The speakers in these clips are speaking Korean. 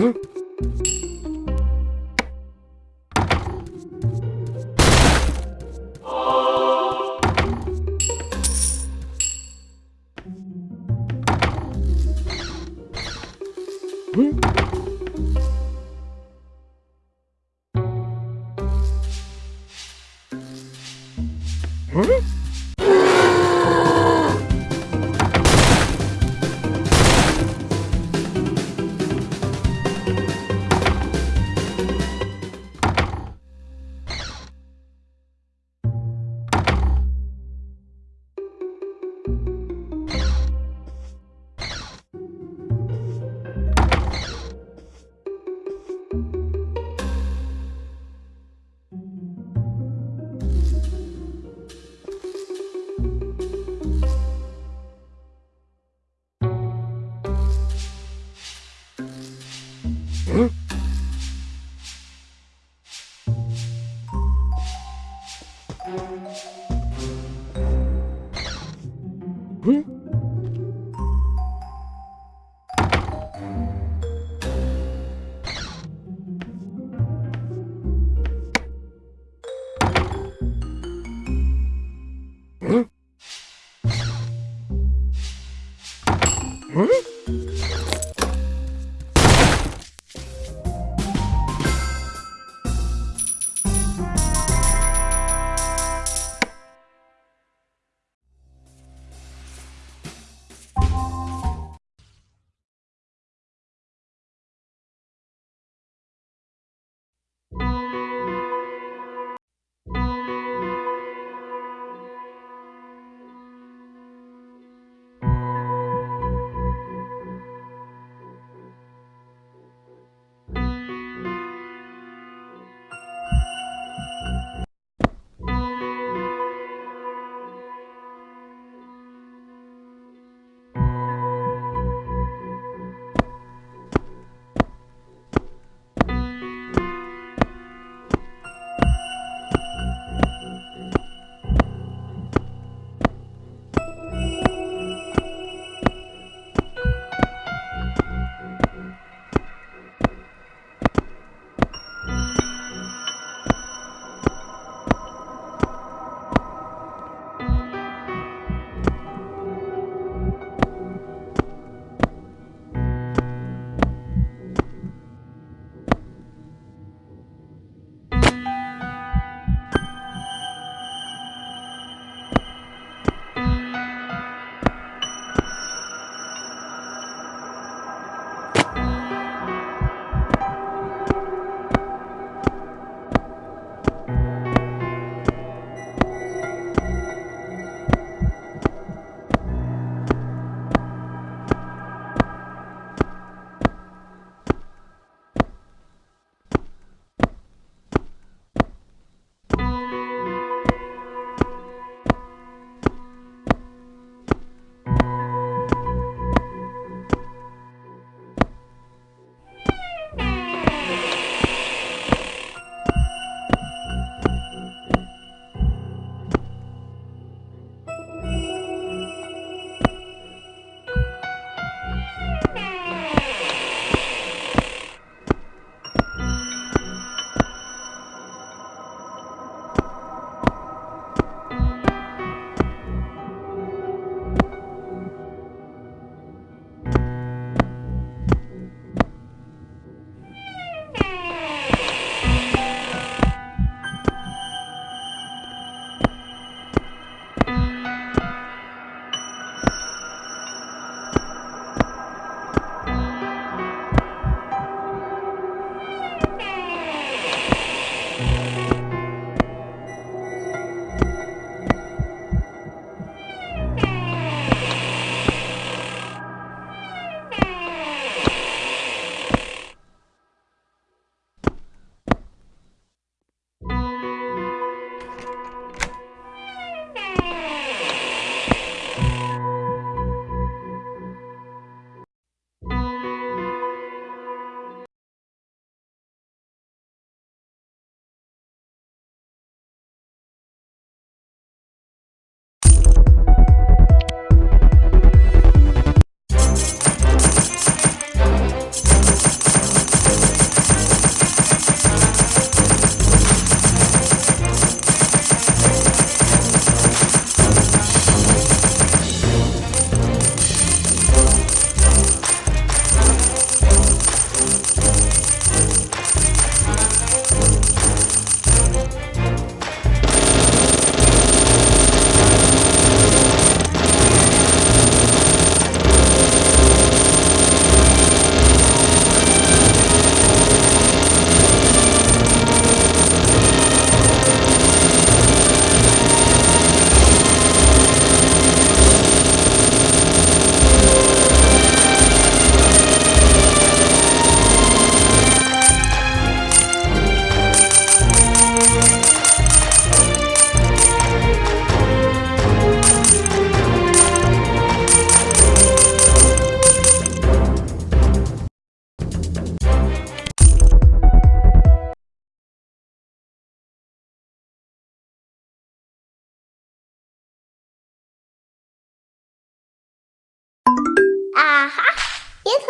Huh? 응? 응? 응? 응?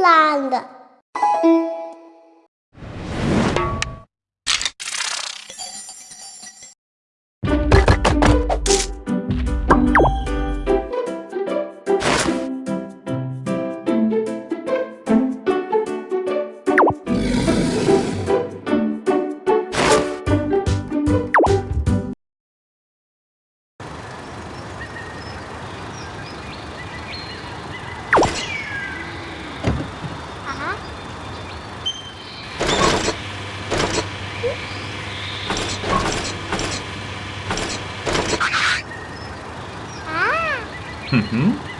land. Mm-hmm.